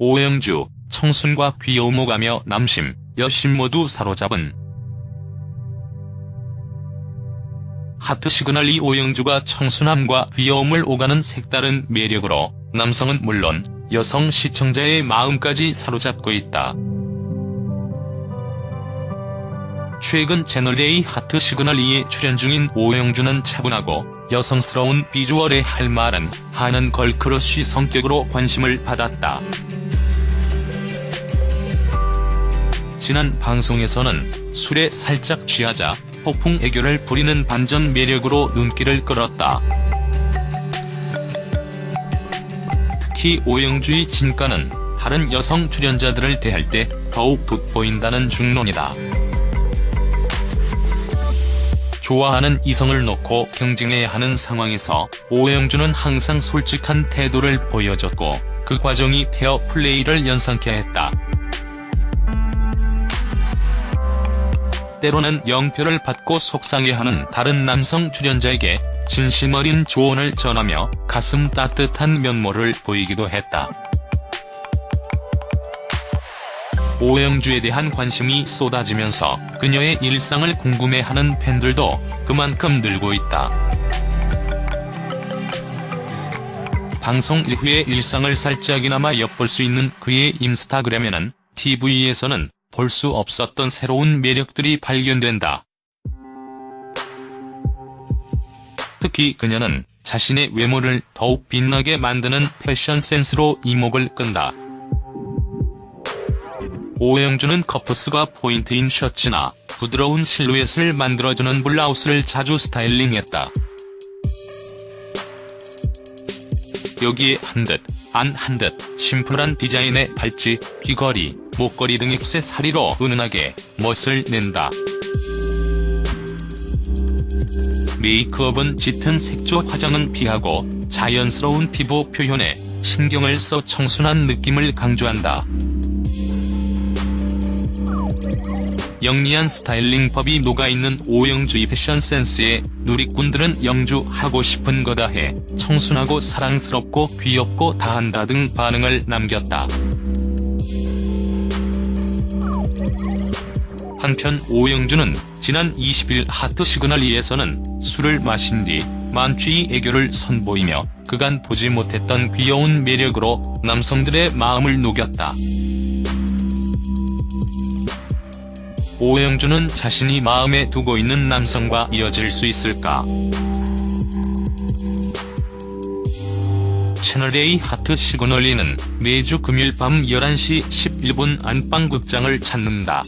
오영주, 청순과 귀여움 오가며 남심, 여심 모두 사로잡은 하트 시그널 이 오영주가 청순함과 귀여움을 오가는 색다른 매력으로 남성은 물론 여성 시청자의 마음까지 사로잡고 있다. 최근 채널A 하트 시그널 2에 출연 중인 오영주는 차분하고 여성스러운 비주얼에 할 말은 하는 걸크러쉬 성격으로 관심을 받았다. 지난 방송에서는 술에 살짝 취하자 폭풍 애교를 부리는 반전 매력으로 눈길을 끌었다. 특히 오영주의 진가는 다른 여성 출연자들을 대할 때 더욱 돋보인다는 중론이다. 좋아하는 이성을 놓고 경쟁해야 하는 상황에서 오영주는 항상 솔직한 태도를 보여줬고 그 과정이 페어 플레이를 연상케 했다. 때로는 영표를 받고 속상해하는 다른 남성 출연자에게 진심 어린 조언을 전하며 가슴 따뜻한 면모를 보이기도 했다. 오영주에 대한 관심이 쏟아지면서 그녀의 일상을 궁금해하는 팬들도 그만큼 늘고 있다. 방송 이후의 일상을 살짝이나마 엿볼 수 있는 그의 인스타그램에는 TV에서는 볼 수 없었던 새로운 매력들이 발견된다. 특히 그녀는 자신의 외모를 더욱 빛나게 만드는 패션 센스로 이목을 끈다. 오영주는 커프스가 포인트인 셔츠나 부드러운 실루엣을 만들어주는 블라우스를 자주 스타일링했다. 여기에 한 듯, 안 한듯 심플한 디자인의 팔찌, 귀걸이, 목걸이 등 액세서리로 은은하게 멋을 낸다. 메이크업은 짙은 색조 화장은 피하고 자연스러운 피부 표현에 신경을 써 청순한 느낌을 강조한다. 영리한 스타일링법이 녹아있는 오영주의 패션 센스에 누리꾼들은 영주 하고 싶은 거다 해 청순하고 사랑스럽고 귀엽고 다한다 등 반응을 남겼다. 한편 오영주는 지난 20일 하트 시그널 2에서는 술을 마신 뒤 만취의 애교를 선보이며 그간 보지 못했던 귀여운 매력으로 남성들의 마음을 녹였다. 오영주는 자신이 마음에 두고 있는 남성과 이어질 수 있을까? 채널A 하트 시그널2는 매주 금요일 밤 11시 11분 안방극장을 찾는다.